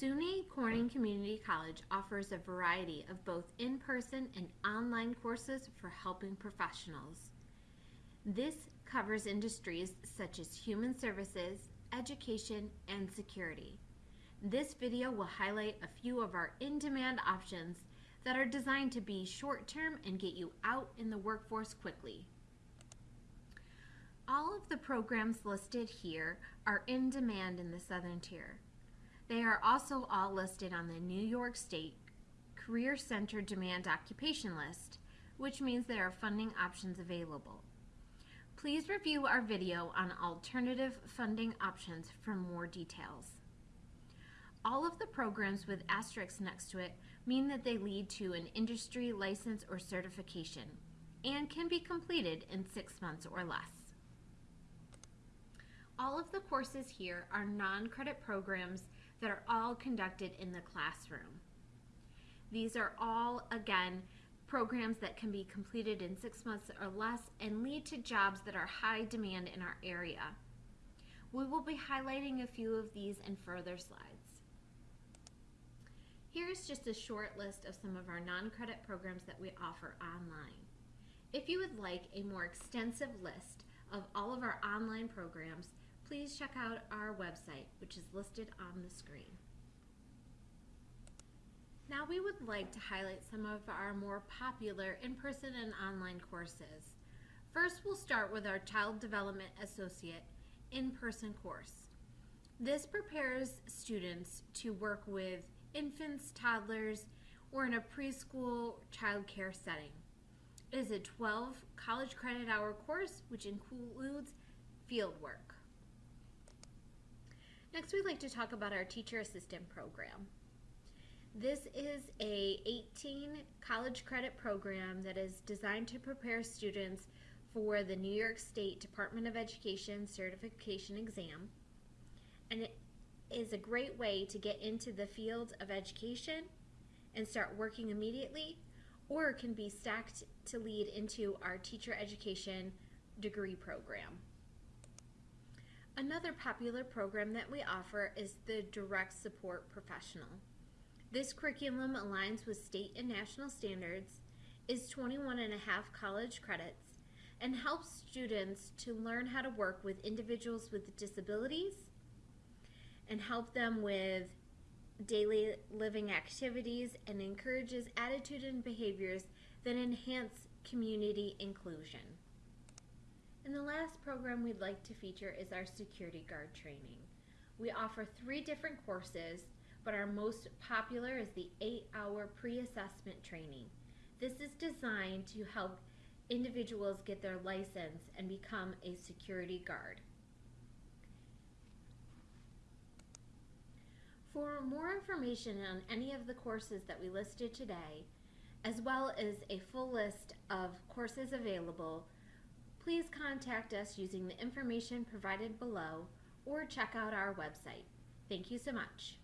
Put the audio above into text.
SUNY Corning Community College offers a variety of both in-person and online courses for helping professionals. This covers industries such as human services, education, and security. This video will highlight a few of our in-demand options that are designed to be short-term and get you out in the workforce quickly. All of the programs listed here are in demand in the Southern Tier. They are also all listed on the New York State Career Center Demand Occupation List, which means there are funding options available. Please review our video on alternative funding options for more details. All of the programs with asterisks next to it mean that they lead to an industry license or certification and can be completed in six months or less. All of the courses here are non-credit programs that are all conducted in the classroom. These are all, again, programs that can be completed in six months or less and lead to jobs that are high demand in our area. We will be highlighting a few of these in further slides. Here's just a short list of some of our non-credit programs that we offer online. If you would like a more extensive list of all of our online programs, please check out our website, which is listed on the screen. Now we would like to highlight some of our more popular in-person and online courses. First, we'll start with our Child Development Associate in-person course. This prepares students to work with infants, toddlers, or in a preschool child care setting. It is a 12 college credit hour course which includes field work. Next, we'd like to talk about our teacher assistant program. This is a 18 college credit program that is designed to prepare students for the New York State Department of Education certification exam. And it is a great way to get into the field of education and start working immediately, or can be stacked to lead into our teacher education degree program. Another popular program that we offer is the Direct Support Professional. This curriculum aligns with state and national standards, is 21 and a half college credits, and helps students to learn how to work with individuals with disabilities and help them with daily living activities and encourages attitude and behaviors that enhance community inclusion. And the last program we'd like to feature is our security guard training. We offer three different courses, but our most popular is the eight-hour pre-assessment training. This is designed to help individuals get their license and become a security guard. For more information on any of the courses that we listed today, as well as a full list of courses available, please contact us using the information provided below or check out our website. Thank you so much.